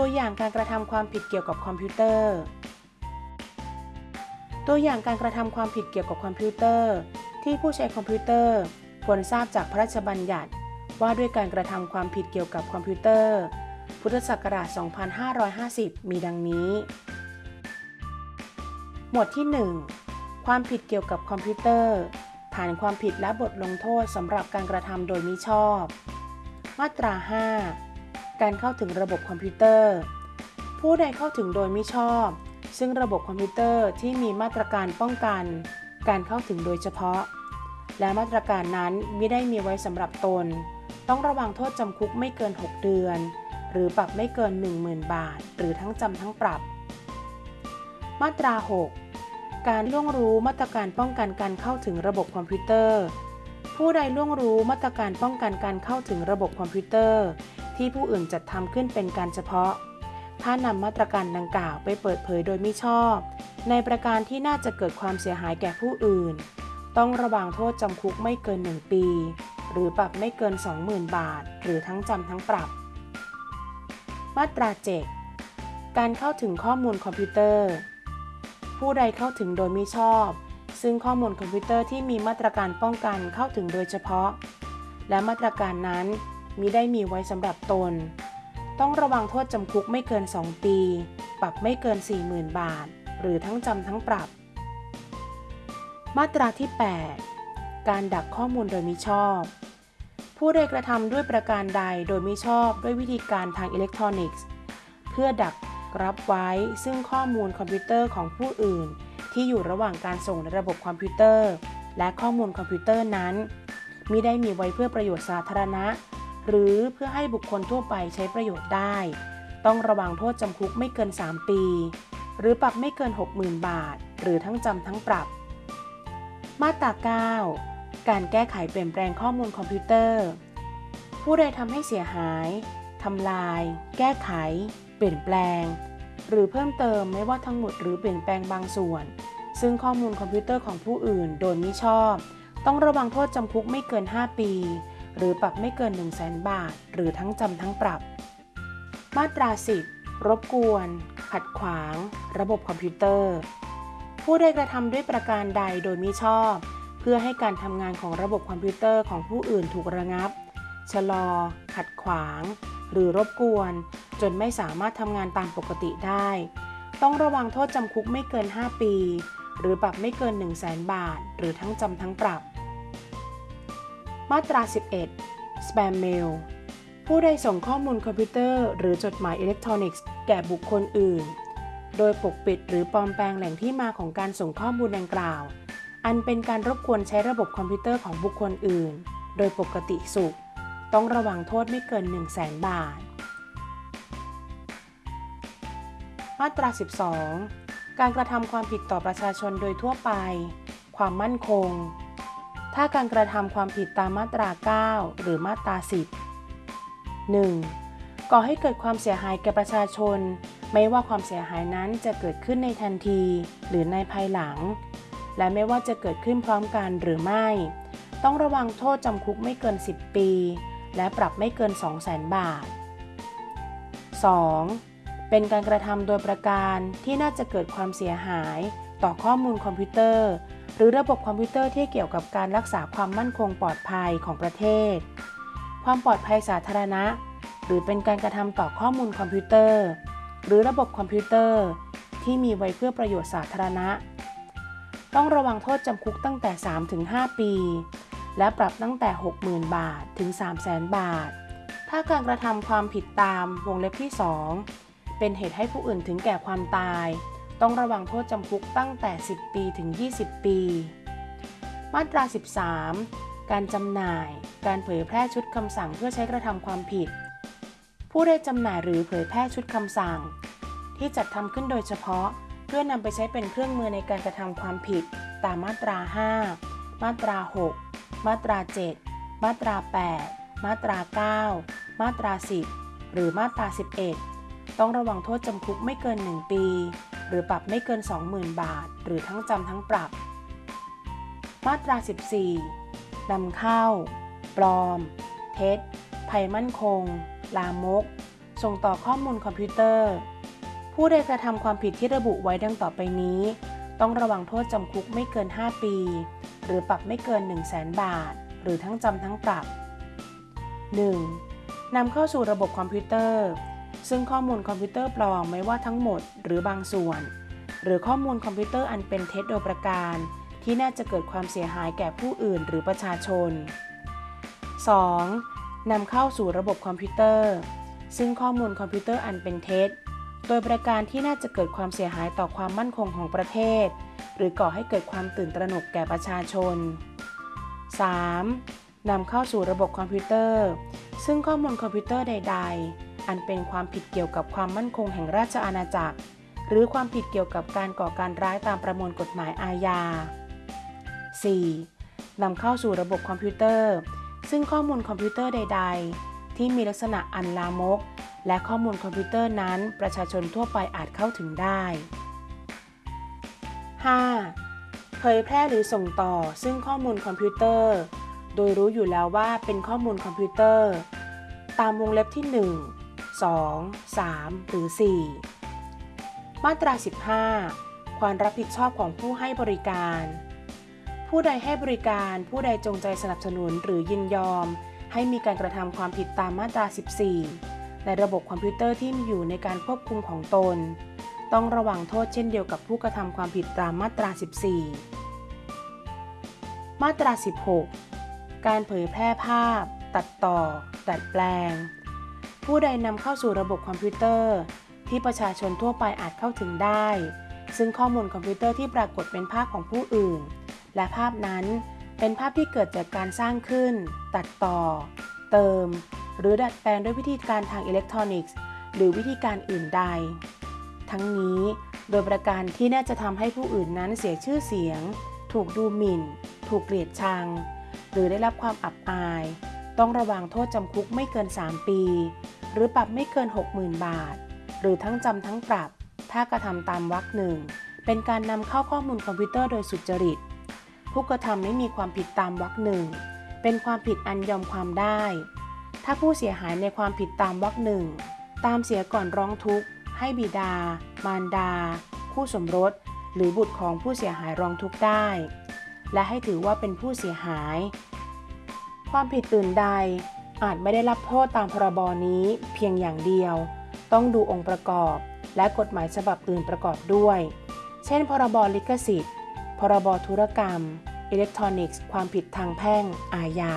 ตัวอย่างการกระทำความผิดเกี่ยวกับคอมพิวเตอร์ ตัวอย่างการกระทำความผิดเกี่ยวกับคอมพิวเตอร์ ที่ผู้ใช้คอมพิวเตอร์ควรทราบจากพระราชบัญญัติ ว่าด้วยการกระทำความผิดเกี่ยวกับคอมพิวเตอร์ พุทธศักราช 2550 มีดังนี้ หมวดที่ 1 ความผิดเกี่ยวกับคอมพิวเตอร์ ฐานความผิดและบทลงโทษสำหรับการกระทำโดยมิชอบ มาตรา 5 การเข้าถึงระบบคอมพิวเตอร์ ผู้ใดเข้าถึงโดยมิชอบ ซึ่งระบบคอมพิวเตอร์ที่มีมาตรการป้องกัน การเข้าถึงโดยเฉพาะ และมาตรการนั้นไม่ได้มีไว้สำหรับตน ต้องระวังโทษจำคุกไม่เกิน 6 เดือน หรือปรับไม่เกิน 10,000 บาท หรือทั้งจำทั้งปรับ มาตรา 6 การล่วงรู้มาตรการป้องกันการเข้าถึงระบบคอมพิวเตอร์ ผู้ใดล่วงรู้มาตรการป้องกันการเข้าถึงระบบคอมพิวเตอร์ ที่ผู้อื่นจัดทำขึ้นเป็นการเฉพาะ ถ้านำมาตรการดังกล่าวไปเปิดเผยโดยมิชอบ ในประการที่น่าจะเกิดความเสียหายแก่ผู้อื่น ต้องระวังโทษจำคุกไม่เกิน 1 ปี หรือปรับไม่เกิน 20,000 บาท หรือทั้งจำทั้งปรับ มาตรา7การเข้าถึงข้อมูลคอมพิวเตอร์ ผู้ใดเข้าถึงโดยมิชอบ ซึ่งข้อมูลคอมพิวเตอร์ที่มีมาตรการป้องกันเข้าถึงโดยเฉพาะ และมาตรการนั้นมิได้มีไว้สำหรับตน ต้องระวังโทษจำคุกไม่เกิน 2 ปี ปรับไม่เกิน 40,000 บาท หรือทั้งจำทั้งปรับ มาตราที่ 8 การดักข้อมูลโดยมิชอบ ผู้ใดกระทำด้วยประการใดโดยมิชอบด้วยวิธีการทางอิเล็กทรอนิกส์ เพื่อดักรับไว้ซึ่งข้อมูลคอมพิวเตอร์ของผู้อื่น ที่อยู่ระหว่างการส่งในระบบคอมพิวเตอร์ และข้อมูลคอมพิวเตอร์นั้นมิได้มีไว้เพื่อประโยชน์สาธารณะ หรือเพื่อให้บุคคลทั่วไปใช้ประโยชน์ได้ ต้องระวางโทษจำคุกไม่เกิน 3 ปี หรือปรับไม่เกิน 60,000 บาท หรือทั้งจำทั้งปรับ มาตรา9การแก้ไขเปลี่ยนแปลงข้อมูลคอมพิวเตอร์ ผู้ใดทำให้เสียหายทำลาย แก้ไข เปลี่ยนแปลง หรือเพิ่มเติมไม่ว่าทั้งหมดหรือเปลี่ยนแปลงบางส่วน ซึ่งข้อมูลคอมพิวเตอร์ของผู้อื่นโดยมิชอบ ต้องระวังโทษจำคุกไม่เกิน 5 ปี หรือปรับไม่เกิน 1 0 0 0 0 0 บาท หรือทั้งจำทั้งปรับ มาตรา10รบกวน ขัดขวาง ระบบคอมพิวเตอร์ ผู้ใดกระทำด้วยประการใดโดยมิชอบ เพื่อให้การทำงานของระบบคอมพิวเตอร์ของผู้อื่นถูกระงับ ชะลอ ขัดขวาง หรือรบกวน จนไม่สามารถทำงานตามปกติได้ ต้องระวางโทษจำคุกไม่เกิน 5 ปี หรือปรับไม่เกิน 100,000 บาท หรือทั้งจำทั้งปรับ มาตรา 11 Spam Mail ผู้ใดส่งข้อมูลคอมพิวเตอร์ หรือจดหมายอิเล็กทรอนิกส์แก่บุคคลอื่น โดยปกปิดหรือปลอมแปลงแหล่งที่มาของการส่งข้อมูลดังกล่าว อันเป็นการรบกวนใช้ระบบคอมพิวเตอร์ของบุคคลอื่น โดยปกติสุข ต้องระวังโทษไม่เกิน 1 0 0 0 0แบาท มาตรา 12 การกระทำความผิดต่อประชาชนโดยทั่วไป ความมั่นคง ถ้าการกระทำความผิดตามมาตรา 9 หรือมาตรา 10 1. ก่อให้เกิดความเสียหายแก่ประชาชน ไม่ว่าความเสียหายนั้นจะเกิดขึ้นในทันที หรือในภายหลัง และไม่ว่าจะเกิดขึ้นพร้อมกันหรือไม่ ต้องระวางโทษจำคุกไม่เกิน 10 ปี และปรับไม่เกิน 200,000 บาท 2. เป็นการกระทำโดยประการที่น่าจะเกิดความเสียหาย ต่อข้อมูลคอมพิวเตอร์ หรือระบบคอมพิวเตอร์ที่เกี่ยวกับการรักษาความมั่นคงปลอดภัยของประเทศ ความปลอดภัยสาธารณะ หรือเป็นการกระทำต่อข้อมูลคอมพิวเตอร์ หรือระบบคอมพิวเตอร์ ที่มีไว้เพื่อประโยชน์สาธารณะ ต้องระวังโทษจำคุกตั้งแต่ 3-5 ปี และปรับตั้งแต่ 60,000 บาทถึง 300,000 บาท ถ้าการกระทำความผิดตามวงเล็บที่ 2 เป็นเหตุให้ผู้อื่นถึงแก่ความตาย ต้องระวังโทษจำคุกตั้งแต่ 10 ปีถึง 20 ปี มาตรา 13 การจำหน่าย การเผยแพร่ชุดคำสั่งเพื่อใช้กระทำความผิด ผู้ได้จำหน่ายหรือเผยแพร่ชุดคำสั่ง ที่จัดทำขึ้นโดยเฉพาะ เพื่อนำไปใช้เป็นเครื่องมือในการกระทำความผิด ตามมาตรา 5 มาตรา 6 มาตรา 7 มาตรา 8 มาตรา 9 มาตรา 10 หรือมาตรา 11 ต้องระวังโทษจำคุกไม่เกิน 1 ปี หรือปรับไม่เกิน 20,000 บาท หรือทั้งจำทั้งปรับ มาตรา 14นำเข้า ปลอม เท็จ ภัยมั่นคง ลามก ส่งต่อข้อมูลคอมพิวเตอร์ ผู้ใดกระทำความผิดที่ระบุไว้ดังต่อไปนี้ ต้องระวางโทษจำคุกไม่เกิน 5 ปี หรือปรับไม่เกิน 100,000 บาท หรือทั้งจำทั้งปรับ 1. นำเข้าสู่ระบบคอมพิวเตอร์ ซึ่งข้อมูลคอมพิวเตอร์ปลอมไม่ว่าทั้งหมดหรือบางส่วน หรือข้อมูลคอมพิวเตอร์อันเป็นเท็จโดยประการ ที่น่าจะเกิดความเสียหายแก่ผู้อื่นหรือประชาชน 2. นำเข้าสู่ระบบคอมพิวเตอร์ ซึ่งข้อมูลคอมพิวเตอร์อันเป็นเท็จ โดยประการที่น่าจะเกิดความเสียหายต่อความมั่นคงของประเทศ หรือก่อให้เกิดความตื่นตระหนกแก่ประชาชน 3. นำเข้าสู่ระบบคอมพิวเตอร์ ซึ่งข้อมูลคอมพิวเตอร์ใด ๆ อันเป็นความผิดเกี่ยวกับความมั่นคงแห่งราชอาณาจักร หรือความผิดเกี่ยวกับการก่อการร้ายตามประมวลกฎหมายอาญา 4. นำเข้าสู่ระบบคอมพิวเตอร์ ซึ่งข้อมูลคอมพิวเตอร์ใด ๆ ที่มีลักษณะอันลามก และข้อมูลคอมพิวเตอร์นั้นประชาชนทั่วไปอาจเข้าถึงได้ 5. เผยแพร่หรือส่งต่อซึ่งข้อมูลคอมพิวเตอร์ โดยรู้อยู่แล้วว่าเป็นข้อมูลคอมพิวเตอร์ ตามวงเล็บที่ 1 2 3 หรือ 4 มาตรา 15 ความรับผิดชอบของผู้ให้บริการ ผู้ใดให้บริการผู้ใดจงใจสนับสนุนหรือยินยอม ให้มีการกระทำความผิดตามมาตรา 14 ในระบบคอมพิวเตอร์ที่มีอยู่ในการควบคุมของตน ต้องระวังโทษเช่นเดียวกับผู้กระทำความผิดตามมาตรา 14 มาตรา 16 การเผยแพร่ภาพ ตัดต่อ ดัดแปลง ผู้ใดนำเข้าสู่ระบบคอมพิวเตอร์ ที่ประชาชนทั่วไปอาจเข้าถึงได้ ซึ่งข้อมูลคอมพิวเตอร์ที่ปรากฏเป็นภาพของผู้อื่น และภาพนั้นเป็นภาพที่เกิดจากการสร้างขึ้น ตัดต่อ เติม หรือดัดแปลงด้วยวิธีการทางอิเล็กทรอนิกส์ หรือวิธีการอื่นใด ทั้งนี้โดยประการที่น่าจะทำให้ผู้อื่นนั้นเสียชื่อเสียง ถูกดูหมิ่น ถูกเกลียดชัง หรือได้รับความอับอาย ต้องระวังโทษจำคุกไม่เกิน 3 ปี หรือปรับไม่เกิน 60,000 บาท หรือทั้งจำทั้งปรับ ถ้ากระทำตามวรรคหนึ่ง เป็นการนำเข้าข้อมูลคอมพิวเตอร์โดยสุจริต ผู้กระทำไม่มีความผิดตามวรรคหนึ่ง เป็นความผิดอันยอมความได้ ถ้าผู้เสียหายในความผิดตามวรรคหนึ่ง ตามเสียก่อนร้องทุกข์ ให้บิดา มารดา คู่สมรส หรือบุตรของผู้เสียหายร้องทุกข์ได้ และให้ถือว่าเป็นผู้เสียหาย ความผิดอื่นใดอาจไม่ได้รับโทษตามพรบนี้เพียงอย่างเดียว ต้องดูองค์ประกอบ และกฎหมายฉบับอื่นประกอบด้วย เช่น พรบลิขสิทธิ์ พรบธุรกรรม อิเล็กทรอนิกส์ ความผิดทางแพ่ง อาญา